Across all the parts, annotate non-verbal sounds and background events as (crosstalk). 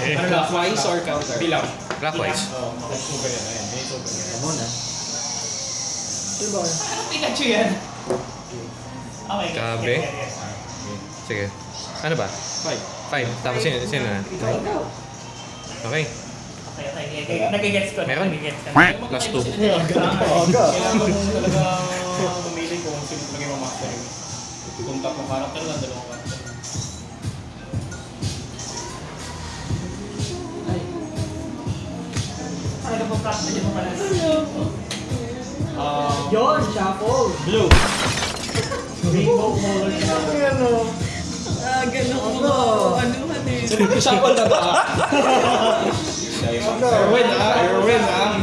Ano lang, twice or counter? Bilang. Clockwise. Oo. Ayan, may so ganyan. Ano na? Pikachu yan. Okay. Yes, yes. Sige. Ano ba? Five. Five. Tapos sino, sino na? Okay. Nagigets ko. Meron? Nagigets ko. Plus two. Kailangan mo talaga mamili kung sino talaga yung master. Kung tatlong karakter lang, dalawang karakter. Ano po practice mo pala? Um, Yon, shuffle! blue. Rainbow color siya. Ah, ganun mo. Ano man eh. Shuffle na ba? (laughs) Erwin ah, Erwin ah.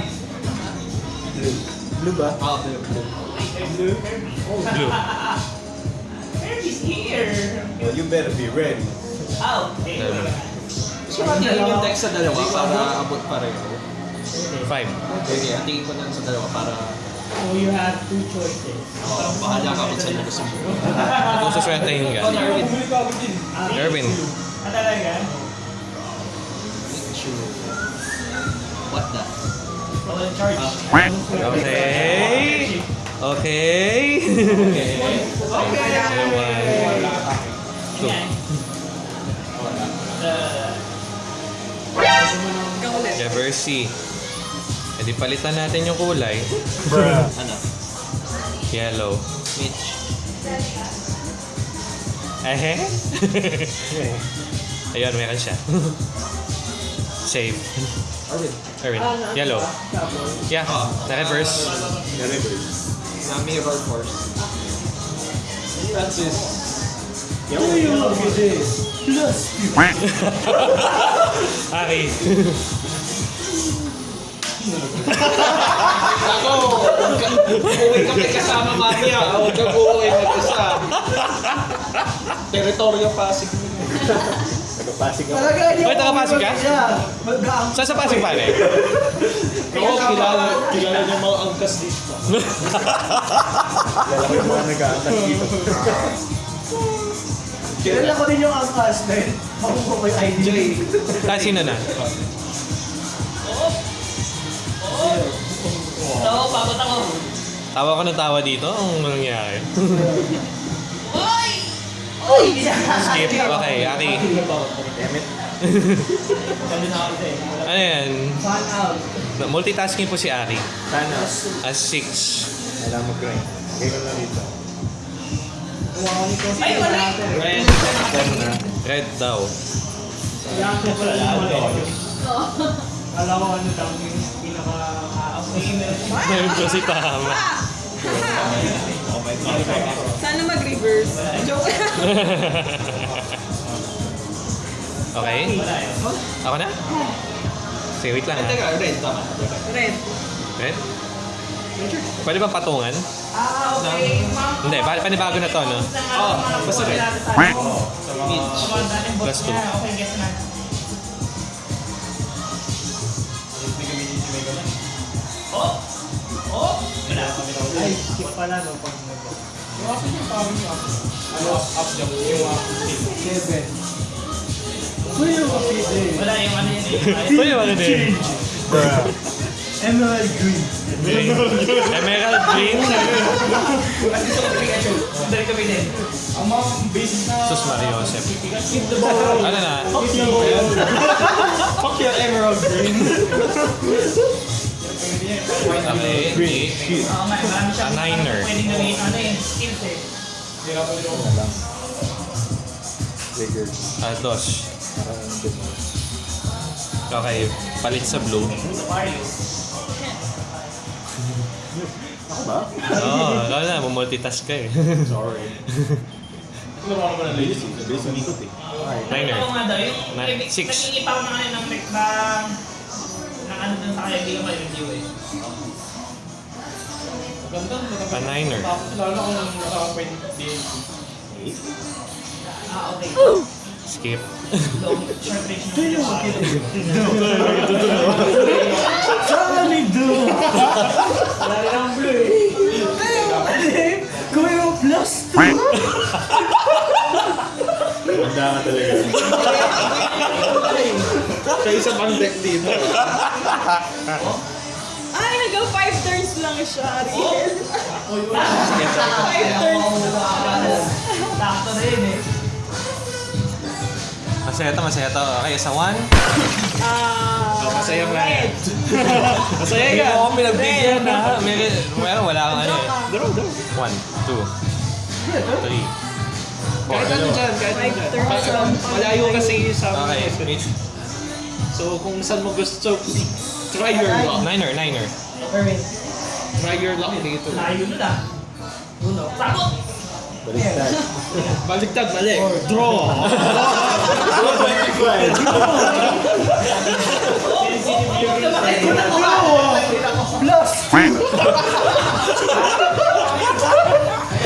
Blue ba? Ah, blue. Blue. Blue. Kirby's here. Well, you better be ready. Oh, okay. Gusto tingin yung text sa dalawa para abot pareho? Five. Okay, tingin ko lang sa dalawa para So you have two choices. uh, bahala ka kung saan mo gusto mo. (laughs) Kung suswertehin ka. Din. Erwin. Ah, talaga? Sure. What the? Roll charge. Okay. Okay. Okay. One. Two. Yan. Ikaw E di palitan natin yung kulay. (laughs) Ano? Yellow. Mitch. Ehe. (laughs) Ayun, meron siya. (laughs) Save. Arvin. Erwin. Yellow. Yeah, na-reverse. Nami Roll Force. That's it. Ari. Ako! Uuwi kami kasama mamaya. Huwag kang uuwi mag-isa. Teritoryo Pasig mo. Nagpapasig ako. Talaga Hoy, taga-Pasig ka? Mag-aang. Saan sa Pasig pare? Oo, kilala, kilala niya mga angkas dito. Kilala ko yung mga nag-aankas dito. Kilala ko din yung angkas na yun. Makuha ko yung ID. Ah, sino na? So, pabot ako. Tawa ko ng tawa dito. Ang nangyari. Uy! Uy! Skip. Okay, Ari. Damn it. Na. Ano yan? Fan out. Multitasking po si Ari. Sana. As six. Kailangan mag-grind. Kaya ko lang dito. Ay, wala! Red. Red daw. Kailangan ko pala lang. Kala ko ano daw yung pinaka-gamer. Ngayon ko si Tama. Sana mag-reverse. Joke. Okay? Ako na? Sige, wait lang ha. Teka, red. Tama. Red. Red? Pwede bang patungan? Ah, okay. Hindi, pa panibago na to, no? Oo, basta red. Mitch. Plus two. Ay, skip pala no. Pag Ano, up jump. Yung up Seven. Uy, yung kapit Wala yung ano yun eh. Pwede ba din? Emerald green. Emerald green? Kasi ko Pikachu. Dali kami din. Ang mga basic na... Sus Mario Joseph. The ball. Ano na? Fuck your emerald green. Okay. Green. Shit. Marami siyang Niner. ano eh. Trigger. Ah, dos. Okay, palit sa blue. Ako ba? Oo, oh, alam na, multitask ka eh. Sorry. Ano ba naman ang basic? Basic ikot eh. Niner. Six. Naghingi pa ako ng ano, ng ng ng ano dun sa kaibigan ko yung review eh. Maganda. maganda. A niner. Tapos lalo kung nakaka-point din. Ah, okay. Skip. Long, short range na yung Saan do? Wala rin ang blue eh. Kuya plus two. Maganda ka talaga. Sa isa pang deck dito. (laughs) Ay, hanggang 5 turns lang siya, Ariel. 5 turns. Sakto na yun eh. Masaya to, masaya to. Okay, sa one. Ah, Masaya nga. red. (laughs) Masaya Hindi yan. mo ako pinagbigyan na. May, well, wala kang ano eh. ka. Draw, draw. One, two, three, four. Kahit ano dyan, kahit ano Five dyan. turns Pa- lang. Malayo kasi sa Okay, Mitch. So kung saan mo gusto, try your luck. Niner, niner. Erwin, Try your luck dito. layo ah. Uno. Sakto! Baligtad, (laughs) mali. Draw. (laughs)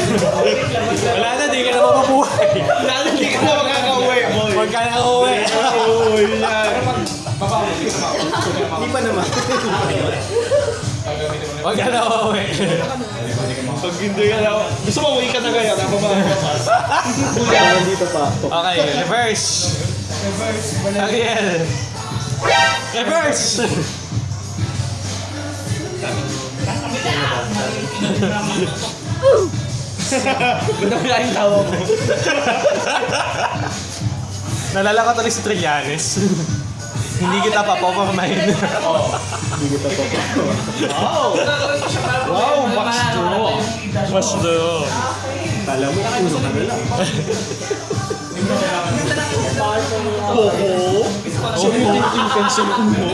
Wala na, di ka na mapabuhay. Lalo hindi ka na makaka-uwi. Huwag ka na uuwi. Uy, yan. Hindi pa naman. Huwag ka na uuwi. Pag hindi ka na, gusto mo uwi ka na kaya, ako ba? Dito pa. Okay, reverse. Ariel. Reverse! Ganda mo yung tawa mo. Nalala ko tuloy si Trillanes. Hindi kita papopormahin. Wow! Wow, box draw. Mas do. Kala mo, uno ka na lang. Oo. Think you can say uno?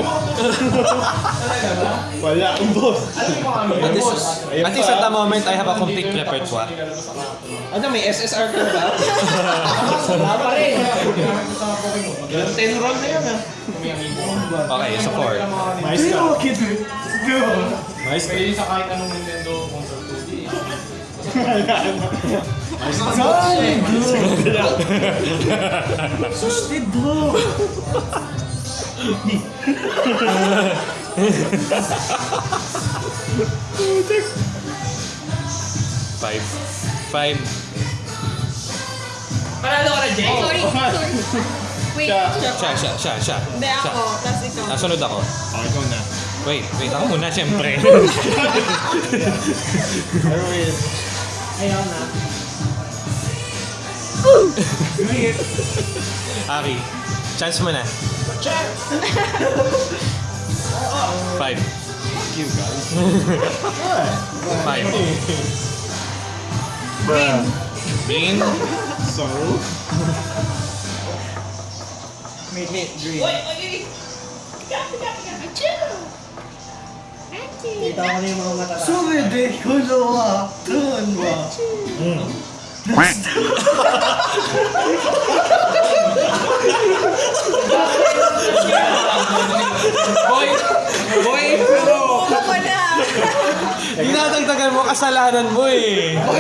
Wala, ang boss. At least, at least at the moment, I have a complete repertoire. Ano, may SSR ka ba? Wala pa rin. Ilang 10 roll na yan ah. Okay, so four. Mais ka. Mais ka. Pwede sa kahit anong Nintendo console (laughs) 2D. Five. Five. Panalo ka na, Jay. Sorry, sorry. Wait, siya. Siya, siya, siya. Hindi ako, tas ikaw. Ah, sunod ako. Okay, ikaw na. Wait, wait ako muna, syempre. (laughs) (laughs) Ayaw na. Ari, chance mo na. Five. Thank you, guys. Five. Bruh. Green. So, Mid, mid, green. Kita ko na yung mga mata. Sumide, kulo wa, tun wa. Boy! Boy! Pero... Na. Dinadagdagan mo kasalanan mo eh. Hindi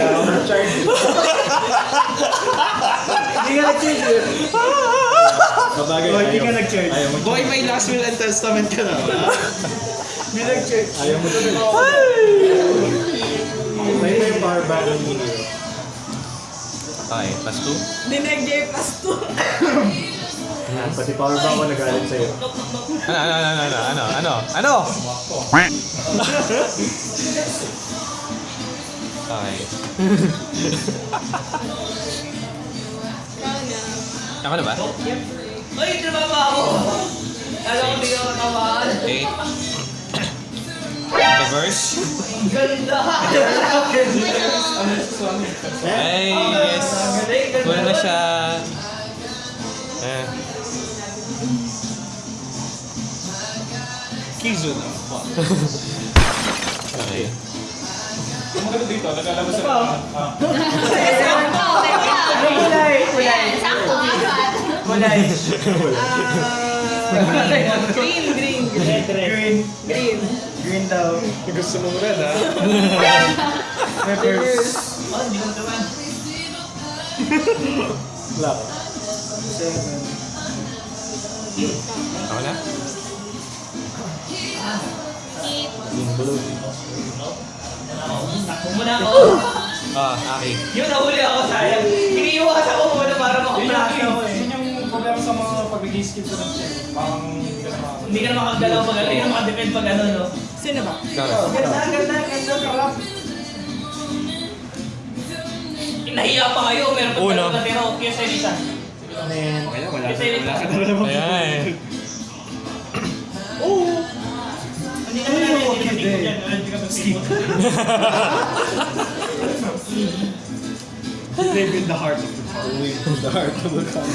ka nag-change eh. Oh, Hindi ka nag-change. Mo. Boy, may last will and testament ka na. Hindi nag-change. Ayaw mo to. May may power ng Mino. Okay, plus two. Dinag-J plus 2. Pati power back ko nagalit sa'yo. Ano, ano, ano, ano, ano, ano, ano? Okay. (laughs) Ako na ba? Ay, tumama ako. Alam ko hindi ka matamaan. Eight. Reverse. Ganda. (laughs) Ay, yes. Wala na siya. Eh. Kizu na. (laughs) Okay. Maganda dito, naglalabas sa Sakto, teka. Kulay, kulay. Sakto, apat. Kulay. Ah, green, green, green. Green. Green. Green daw. Gusto mo rin ha? (laughs) Peppers. Oh, hindi ko naman. Wala ka. Seven. Ako na? Yung blue. Takbo mo na ako. Ah, Aki. Yun, nahuli ako sayang. Iniiwas ako muna para makaplasa ako eh. Yun yung problema sa mga pag-skip ko ng check. Parang hindi ka na makagalaw pag ano, hindi ka makadepend pag ano, no? Sino ba? Ganda, ganda, ganda, sarap. Nahiya pa kayo, meron pa Uno. tayo natira. Kaya sa isa. Okay na, wala, Kaya sa wala ka na naman. Ayan. Hindi ka na hindi ka hindi ka dyan, hindi ka mag-skip. Live in the heart of the town. Live in the heart of the town.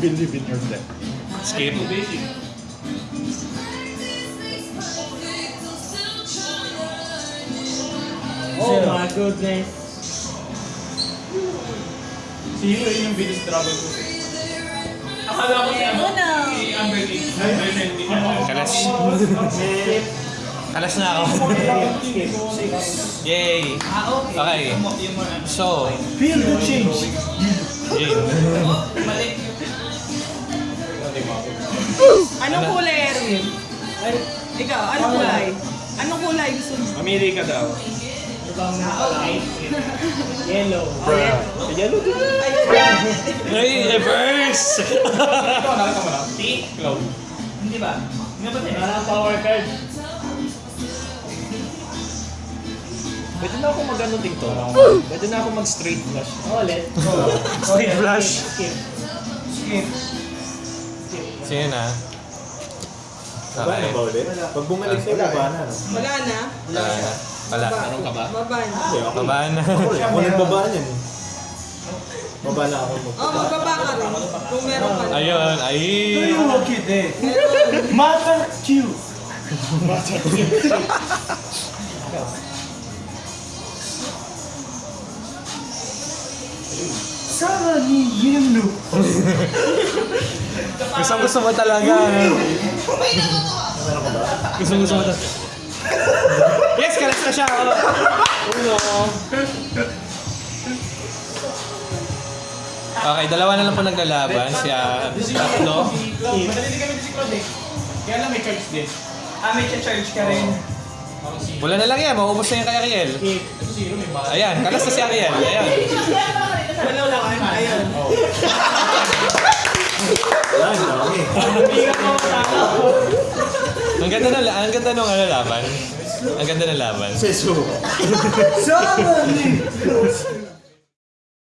Believe in your death. Skip. Oh my goodness. Si Hiro yun yung biggest trouble ko. Akala ko si ano, si Amber. Kalas. Kalas na ako. Yay! Ah, okay. Ano. So, Feel the change. Mali. Anong kulay, Erwin? Ikaw, anong kulay? Anong kulay gusto mo? Mamili ka daw. Yellow. Yellow din. Ay, reverse! Ikaw, na? Hindi ba? Hindi ba tayo? Ah, power card. Pwede na ako mag-ano dito. Pwede na ako mag-straight flush. Ulit. Street flash. Skip. Skip. Sino na? Wala na ba ulit? Pag bumalik sa'yo, baba na. Wala na? Wala na. Wala. Meron ka ba? Baba na. Hindi, ako. Babaan. Ako rin. Ako nagbaba niyan eh. Baba na ako mo. Oh, magbaba ka rin. Kung meron ka. Ayun, ay. look at it? Mata Q. Sana ni Yenu. Gusto gusto mo talaga. Gusto gusto mo talaga. Na siya. Uno. Okay, dalawa na lang po naglalaban. Siya, tatlo. Madali kami si Claude eh. Kaya lang may charge din. Ah, may charge ka rin. Wala na lang yan, mauubos na yan kay Ariel. Ayan, kalas na si Ariel. Ayan. Wala lang. Wala, ang ganda ng ang ganda ng ano laban. Ang ganda ng laban. Seso. Sana ni